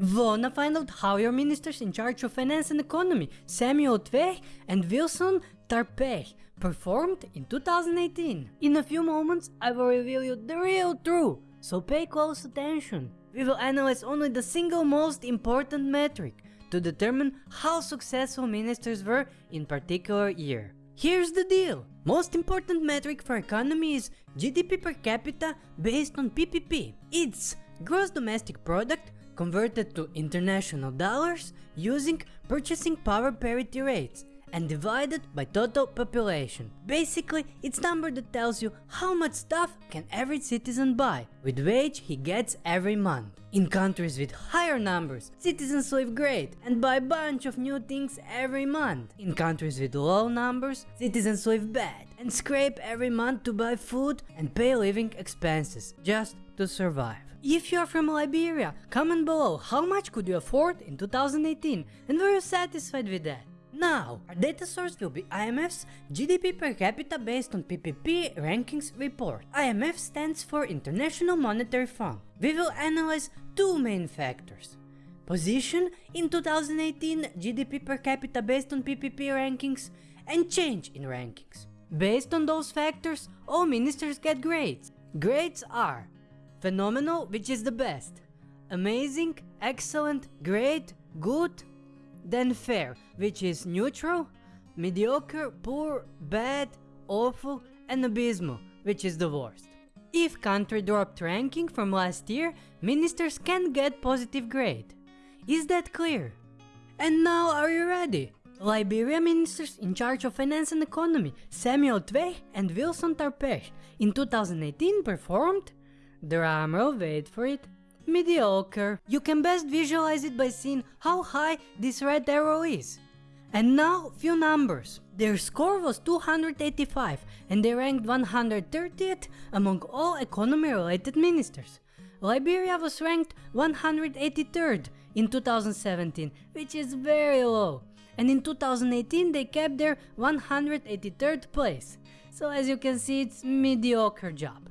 Wanna find out how your ministers in charge of finance and economy, Samuel Tweah and Wilson Tarpeh, performed in 2018? In a few moments, I will reveal you the real truth, so pay close attention. We will analyze only the single most important metric to determine how successful ministers were in particular year. Here's the deal. Most important metric for economy is GDP per capita based on PPP. It's gross domestic product converted to international dollars using purchasing power parity rates and divided by total population. Basically, it's number that tells you how much stuff can every citizen buy with wage he gets every month. In countries with higher numbers, citizens live great and buy bunch of new things every month. In countries with low numbers, citizens live bad and scrape every month to buy food and pay living expenses just to survive. If you are from Liberia, comment below how much could you afford in 2018 and were you satisfied with that? Now, our data source will be IMF's GDP per capita based on PPP rankings report. IMF stands for International Monetary Fund. We will analyze two main factors. Position in 2018 GDP per capita based on PPP rankings and change in rankings. Based on those factors, all ministers get grades. Grades are phenomenal, which is the best, amazing, excellent, great, good, then fair, which is neutral, mediocre, poor, bad, awful, and abysmal, which is the worst. If country dropped ranking from last year, ministers can get positive grade. Is that clear? And now are you ready? Liberia ministers in charge of finance and economy, Samuel Tweah and Wilson Tarpesh, in 2018 performed, drumroll wait for it, mediocre. You can best visualize it by seeing how high this red arrow is. And now few numbers. Their score was 285 and they ranked 130th among all economy related ministers. Liberia was ranked 183rd in 2017, which is very low. And in 2018 they kept their 183rd place. So as you can see it's mediocre job.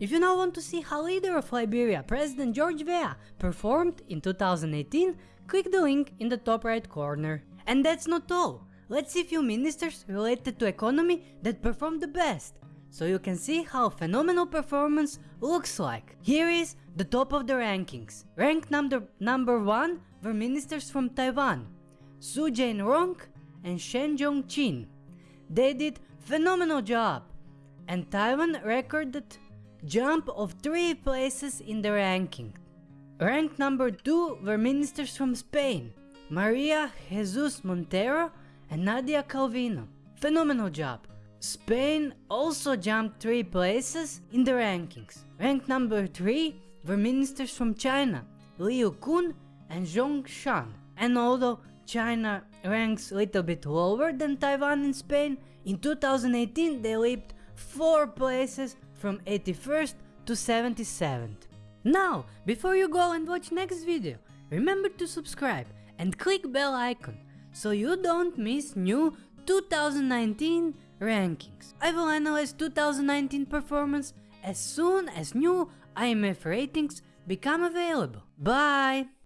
If you now want to see how leader of Liberia, President George Weah, performed in 2018, click the link in the top right corner. And that's not all. Let's see few ministers related to economy that performed the best, so you can see how phenomenal performance looks like. Here is the top of the rankings. Ranked number, number 1 were ministers from Taiwan, Su Jain-rong and Shen Jong-chin. They did phenomenal job, and Taiwan recorded jump of 3 places in the ranking. Ranked number 2 were ministers from Spain, Maria Jesus Montero and Nadia Calvino. Phenomenal job. Spain also jumped 3 places in the rankings. Ranked number 3 were ministers from China, Liu Kun and Zhong Shan. And although China ranks a little bit lower than Taiwan and Spain, in 2018 they leaped 4 places from 81st to 77th. Now, before you go and watch next video, remember to subscribe and click bell icon so you don't miss new 2019 rankings. I will analyze 2019 performance as soon as new IMF ratings become available. Bye!